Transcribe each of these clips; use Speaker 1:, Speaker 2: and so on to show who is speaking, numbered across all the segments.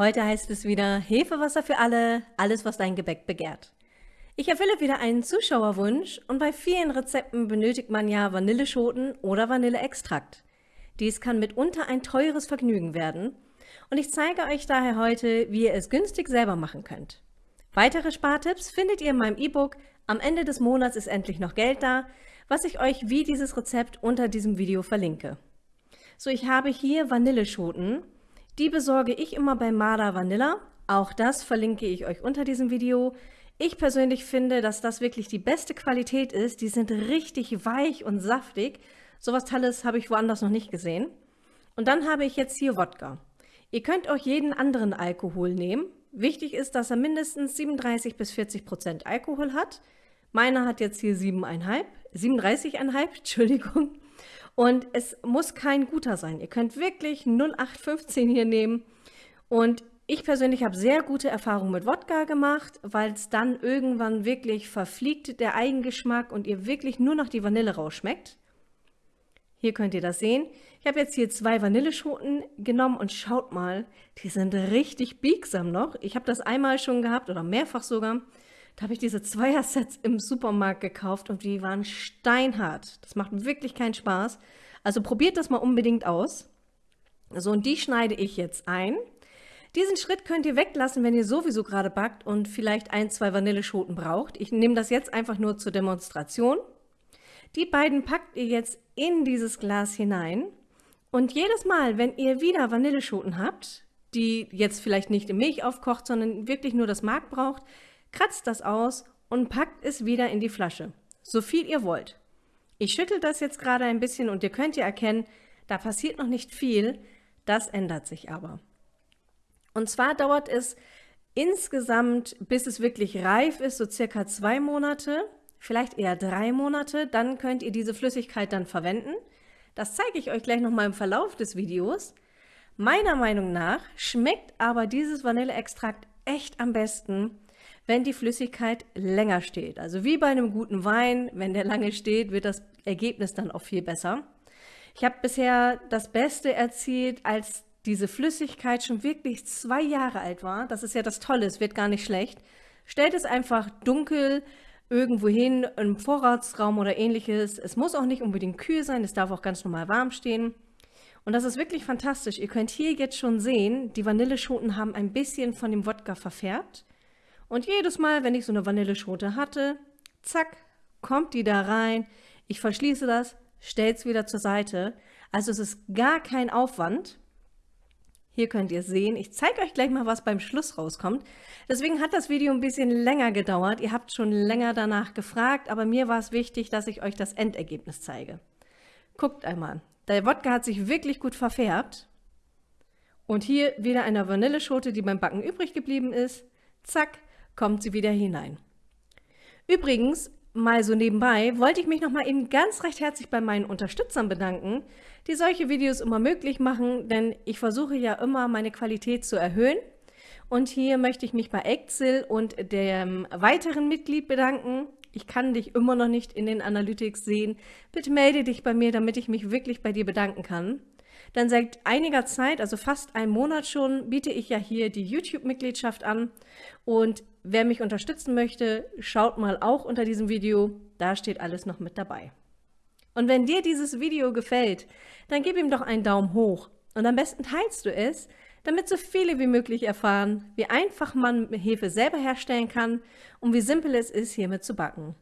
Speaker 1: Heute heißt es wieder Hefewasser für alle, alles was dein Gebäck begehrt. Ich erfülle wieder einen Zuschauerwunsch und bei vielen Rezepten benötigt man ja Vanilleschoten oder Vanilleextrakt. Dies kann mitunter ein teures Vergnügen werden und ich zeige euch daher heute, wie ihr es günstig selber machen könnt. Weitere Spartipps findet ihr in meinem E-Book Am Ende des Monats ist endlich noch Geld da, was ich euch wie dieses Rezept unter diesem Video verlinke. So, ich habe hier Vanilleschoten. Die besorge ich immer bei Mada Vanilla. Auch das verlinke ich euch unter diesem Video. Ich persönlich finde, dass das wirklich die beste Qualität ist. Die sind richtig weich und saftig. Sowas Tolles habe ich woanders noch nicht gesehen. Und dann habe ich jetzt hier Wodka. Ihr könnt auch jeden anderen Alkohol nehmen. Wichtig ist, dass er mindestens 37 bis 40 Prozent Alkohol hat. Meiner hat jetzt hier 7,5, 37,5, Entschuldigung. Und es muss kein guter sein. Ihr könnt wirklich 0815 hier nehmen. Und ich persönlich habe sehr gute Erfahrungen mit Wodka gemacht, weil es dann irgendwann wirklich verfliegt, der Eigengeschmack, und ihr wirklich nur noch die Vanille rausschmeckt. Hier könnt ihr das sehen. Ich habe jetzt hier zwei Vanilleschoten genommen und schaut mal, die sind richtig biegsam noch. Ich habe das einmal schon gehabt oder mehrfach sogar. Da habe ich diese Zweier-Sets im Supermarkt gekauft und die waren steinhart. Das macht wirklich keinen Spaß. Also probiert das mal unbedingt aus. So, und die schneide ich jetzt ein. Diesen Schritt könnt ihr weglassen, wenn ihr sowieso gerade backt und vielleicht ein, zwei Vanilleschoten braucht. Ich nehme das jetzt einfach nur zur Demonstration. Die beiden packt ihr jetzt in dieses Glas hinein und jedes Mal, wenn ihr wieder Vanilleschoten habt, die jetzt vielleicht nicht in Milch aufkocht, sondern wirklich nur das Mark braucht, kratzt das aus und packt es wieder in die Flasche, so viel ihr wollt. Ich schüttel das jetzt gerade ein bisschen und ihr könnt ja erkennen, da passiert noch nicht viel, das ändert sich aber. Und zwar dauert es insgesamt, bis es wirklich reif ist, so circa zwei Monate vielleicht eher drei Monate, dann könnt ihr diese Flüssigkeit dann verwenden. Das zeige ich euch gleich nochmal im Verlauf des Videos. Meiner Meinung nach schmeckt aber dieses Vanilleextrakt echt am besten, wenn die Flüssigkeit länger steht. Also wie bei einem guten Wein, wenn der lange steht, wird das Ergebnis dann auch viel besser. Ich habe bisher das Beste erzielt, als diese Flüssigkeit schon wirklich zwei Jahre alt war. Das ist ja das Tolle, es wird gar nicht schlecht. Stellt es einfach dunkel, irgendwo hin, im Vorratsraum oder ähnliches. Es muss auch nicht unbedingt kühl sein, es darf auch ganz normal warm stehen. Und das ist wirklich fantastisch. Ihr könnt hier jetzt schon sehen, die Vanilleschoten haben ein bisschen von dem Wodka verfärbt. Und jedes Mal, wenn ich so eine Vanilleschote hatte, zack, kommt die da rein. Ich verschließe das, stelle es wieder zur Seite. Also es ist gar kein Aufwand. Hier könnt ihr sehen. Ich zeige euch gleich mal, was beim Schluss rauskommt. Deswegen hat das Video ein bisschen länger gedauert. Ihr habt schon länger danach gefragt, aber mir war es wichtig, dass ich euch das Endergebnis zeige. Guckt einmal. Der Wodka hat sich wirklich gut verfärbt. Und hier wieder eine Vanilleschote, die beim Backen übrig geblieben ist. Zack, kommt sie wieder hinein. Übrigens, mal so nebenbei, wollte ich mich noch mal eben ganz recht herzlich bei meinen Unterstützern bedanken, die solche Videos immer möglich machen, denn ich versuche ja immer, meine Qualität zu erhöhen. Und hier möchte ich mich bei Excel und dem weiteren Mitglied bedanken. Ich kann dich immer noch nicht in den Analytics sehen. Bitte melde dich bei mir, damit ich mich wirklich bei dir bedanken kann. Denn seit einiger Zeit, also fast einem Monat schon, biete ich ja hier die YouTube-Mitgliedschaft an. Und wer mich unterstützen möchte, schaut mal auch unter diesem Video. Da steht alles noch mit dabei. Und wenn dir dieses Video gefällt, dann gib ihm doch einen Daumen hoch. Und am besten teilst du es, damit so viele wie möglich erfahren, wie einfach man Hefe selber herstellen kann und wie simpel es ist, hiermit zu backen.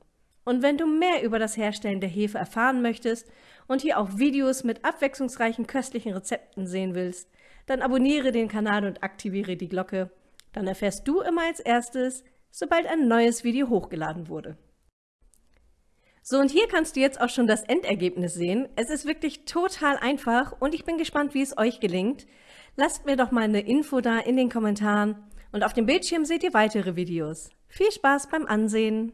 Speaker 1: Und wenn du mehr über das Herstellen der Hefe erfahren möchtest und hier auch Videos mit abwechslungsreichen köstlichen Rezepten sehen willst, dann abonniere den Kanal und aktiviere die Glocke. Dann erfährst du immer als erstes, sobald ein neues Video hochgeladen wurde. So, und hier kannst du jetzt auch schon das Endergebnis sehen. Es ist wirklich total einfach und ich bin gespannt, wie es euch gelingt. Lasst mir doch mal eine Info da in den Kommentaren und auf dem Bildschirm seht ihr weitere Videos. Viel Spaß beim Ansehen!